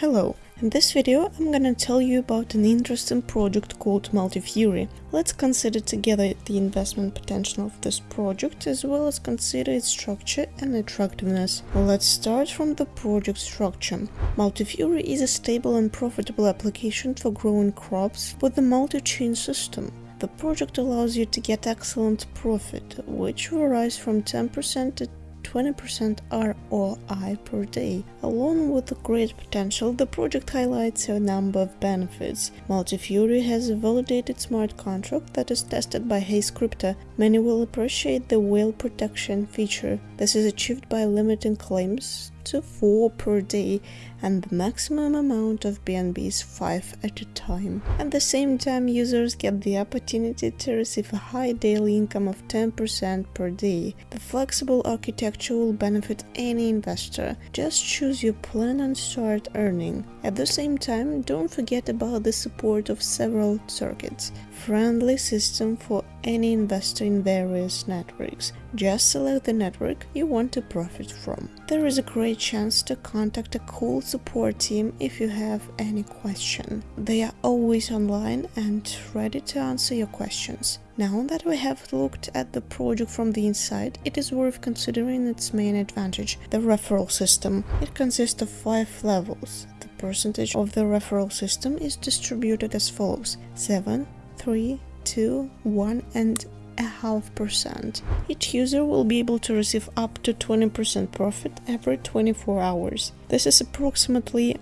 Hello, in this video I'm gonna tell you about an interesting project called Multifury. Let's consider together the investment potential of this project as well as consider its structure and attractiveness. Let's start from the project structure. Multifury is a stable and profitable application for growing crops with a multi-chain system. The project allows you to get excellent profit, which varies from 10% to 20% ROI per day. Along with the great potential, the project highlights a number of benefits. Multifury has a validated smart contract that is tested by Haze Crypto. Many will appreciate the whale protection feature. This is achieved by limiting claims to 4 per day and the maximum amount of BNB is 5 at a time. At the same time, users get the opportunity to receive a high daily income of 10% per day. The flexible architecture will benefit any investor. Just choose your plan and start earning. At the same time, don't forget about the support of several circuits. Friendly system for any investor in various networks. Just select the network you want to profit from. There is a great chance to contact a cool support team if you have any question. They are always online and ready to answer your questions. Now that we have looked at the project from the inside, it is worth considering its main advantage, the referral system. It consists of five levels. The percentage of the referral system is distributed as follows 7, 3, 2, 1 and a half percent. Each user will be able to receive up to 20% profit every 24 hours. This is approximately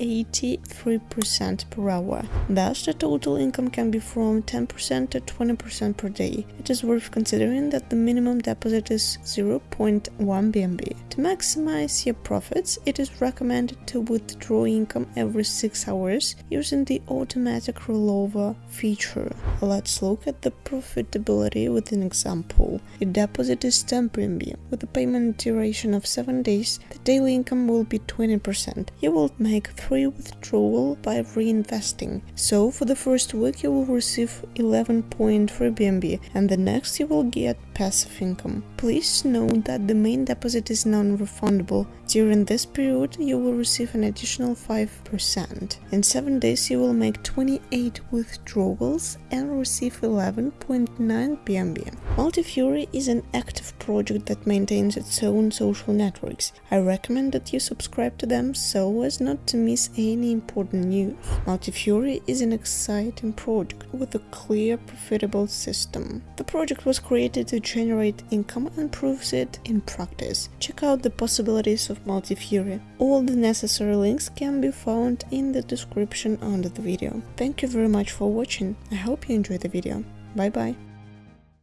0.83% per hour. Thus, the total income can be from 10% to 20% per day. It is worth considering that the minimum deposit is 0.1 BNB. To maximize your profits, it is recommended to withdraw income every 6 hours using the automatic rollover feature. Let's look at the profitability with an example. Your deposit is 10 BNB. With a payment duration of 7 days, the daily income will be 20%. You will make 3 withdrawal by reinvesting. So for the first week you will receive 11.3 BNB and the next you will get passive income. Please note that the main deposit is non-refundable. During this period you will receive an additional 5%. In 7 days you will make 28 withdrawals and receive 11.9 BNB. Multifury is an active project that maintains its own social networks. I recommend that you subscribe to them so as not to miss any important news. Multifury is an exciting project with a clear, profitable system. The project was created to generate income and proves it in practice. Check out the possibilities of Multifury. All the necessary links can be found in the description under the video. Thank you very much for watching. I hope you enjoyed the video. Bye bye.